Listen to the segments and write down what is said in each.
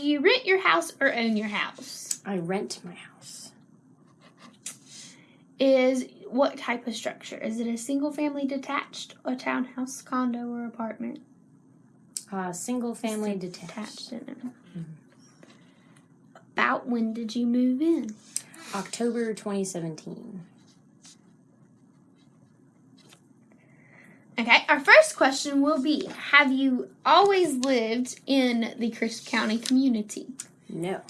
Do you rent your house or own your house? I rent my house. Is what type of structure? Is it a single family detached, a townhouse, condo, or apartment? Uh, single family detached. Attached in it. About when did you move in? October 2017. Okay, our first question will be Have you always lived in the Crisp County community? No.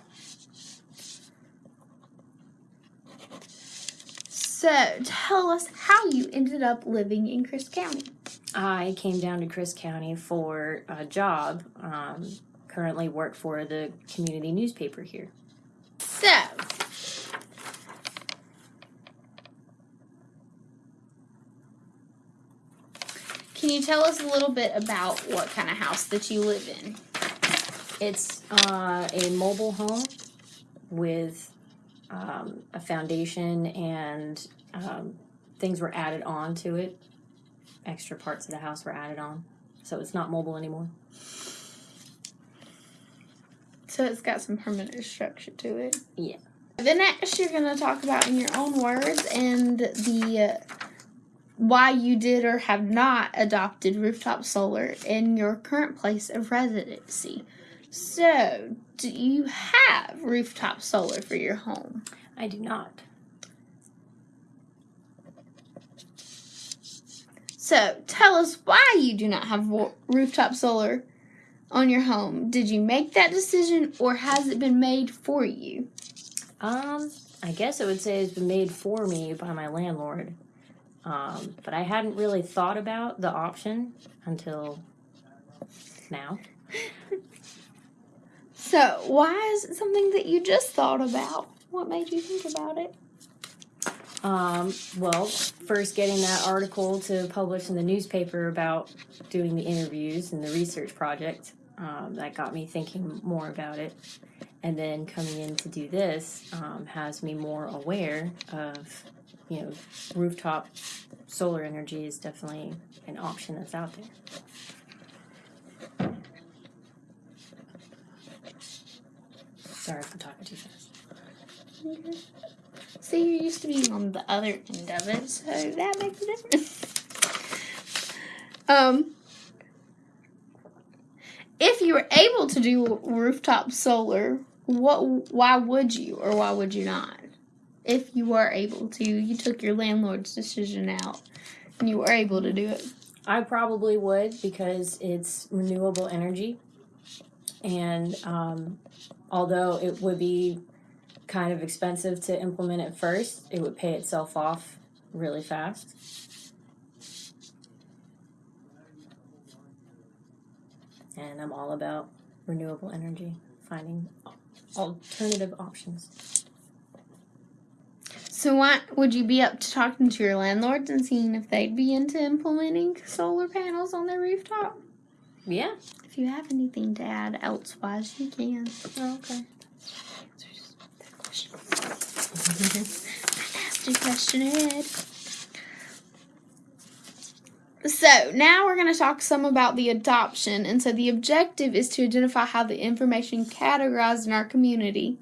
So, tell us how you ended up living in Crisp County. I came down to Crisp County for a job. Um, currently work for the community newspaper here. So, can you tell us a little bit about what kind of house that you live in? It's uh, a mobile home with um, a foundation and um, things were added on to it. Extra parts of the house were added on. So it's not mobile anymore. So, it's got some permanent structure to it. Yeah. The next, you're going to talk about in your own words and the uh, why you did or have not adopted rooftop solar in your current place of residency. So, do you have rooftop solar for your home? I do not. So, tell us why you do not have rooftop solar on your home. Did you make that decision or has it been made for you? Um, I guess I would say it's been made for me by my landlord. Um, but I hadn't really thought about the option until now. So, why is it something that you just thought about? What made you think about it? Um, well, first getting that article to publish in the newspaper about doing the interviews and the research project, um, that got me thinking more about it. And then coming in to do this um, has me more aware of, you know, rooftop solar energy is definitely an option that's out there. Sorry for talking too fast. See, you're used to being on the other end of it, so that makes a difference. um, if you were able to do rooftop solar, what? Why would you, or why would you not? If you were able to, you took your landlord's decision out, and you were able to do it. I probably would because it's renewable energy. And um, although it would be kind of expensive to implement at first, it would pay itself off really fast. And I'm all about renewable energy, finding alternative options. So, why would you be up to talking to your landlords and seeing if they'd be into implementing solar panels on their rooftop? Yeah. If you have anything to add elsewise, you can. Oh, okay. Your question ahead. So now we're going to talk some about the adoption. And so the objective is to identify how the information categorized in our community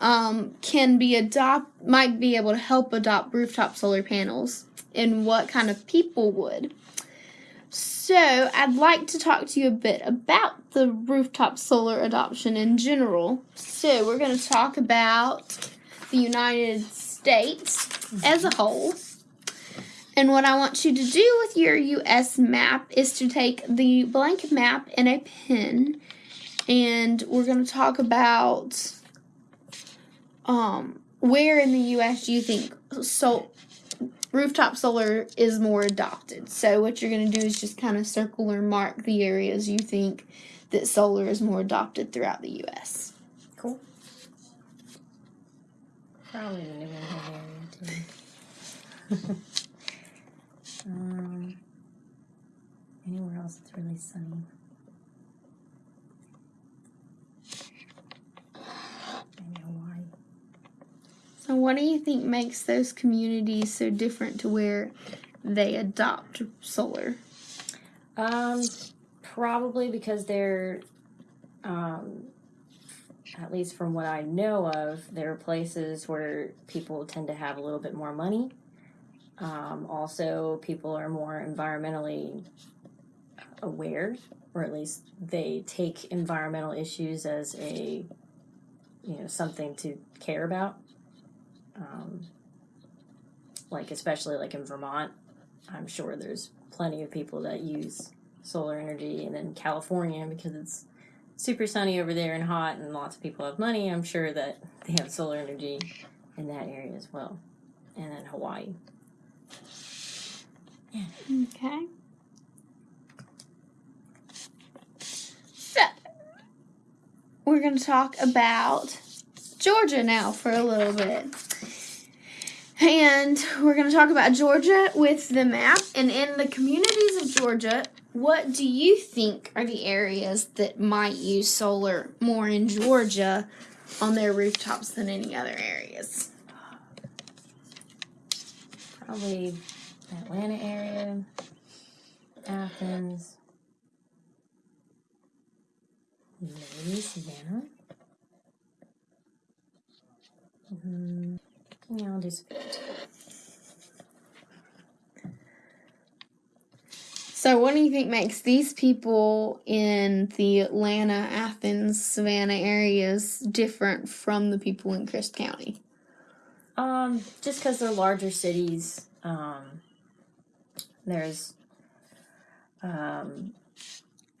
um, can be adopt might be able to help adopt rooftop solar panels and what kind of people would. So I'd like to talk to you a bit about the rooftop solar adoption in general. So we're going to talk about the United States as a whole. And what I want you to do with your US map is to take the blank map and a pen, and we're going to talk about um, where in the US do you think so rooftop solar is more adopted. So what you're going to do is just kind of circle or mark the areas you think that solar is more adopted throughout the US. Cool. Probably the New England area too. um, anywhere else that's really sunny. Maybe Hawaii. So what do you think makes those communities so different to where they adopt solar? Um, probably because they're um, at least from what I know of, there are places where people tend to have a little bit more money. Um, also, people are more environmentally aware, or at least they take environmental issues as a, you know, something to care about. Um, like especially like in Vermont, I'm sure there's plenty of people that use solar energy, and then California because it's super sunny over there and hot, and lots of people have money. I'm sure that they have solar energy in that area as well, and then Hawaii. Okay. So, we're going to talk about Georgia now for a little bit. And we're going to talk about Georgia with the map. And in the communities of Georgia, what do you think are the areas that might use solar more in Georgia on their rooftops than any other areas? Probably Atlanta area, Athens, maybe Savannah. Mm, yeah, I'll do Savannah. So, what do you think makes these people in the Atlanta, Athens, Savannah areas different from the people in Crisp County? Um, just because they're larger cities, um, there's, um,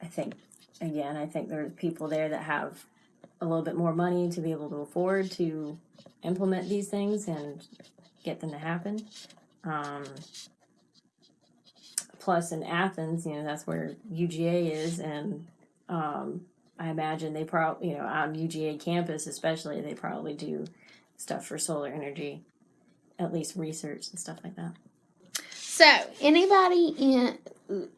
I think, again, I think there's people there that have a little bit more money to be able to afford to implement these things and get them to happen. Um, plus, in Athens, you know, that's where UGA is, and um, I imagine they probably, you know, on UGA campus especially, they probably do stuff for solar energy, at least research and stuff like that. So, anybody in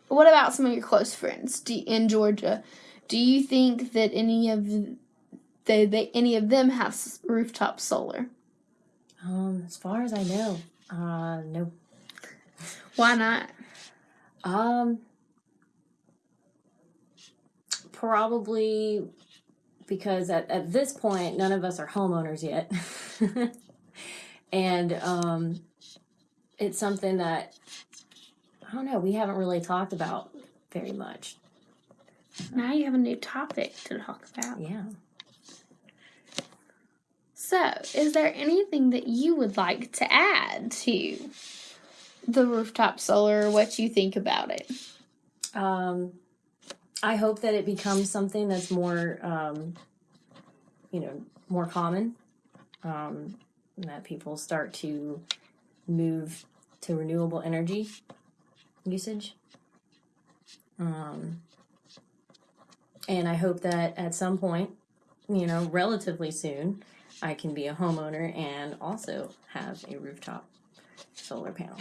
what about some of your close friends in Georgia? Do you think that any of they, they any of them have s- rooftop solar? Um, as far as I know, uh, no. Why not? Um, probably because at, at this point, none of us are homeowners yet. and um, it's something that, I don't know, we haven't really talked about very much. Now you have a new topic to talk about. Yeah. So, is there anything that you would like to add to the rooftop solar what you think about it? Um, I hope that it becomes something that's more, um, you know, more common. Um, that people start to move to renewable energy usage. Um, and I hope that at some point, you know, relatively soon, I can be a homeowner and also have a rooftop solar panel.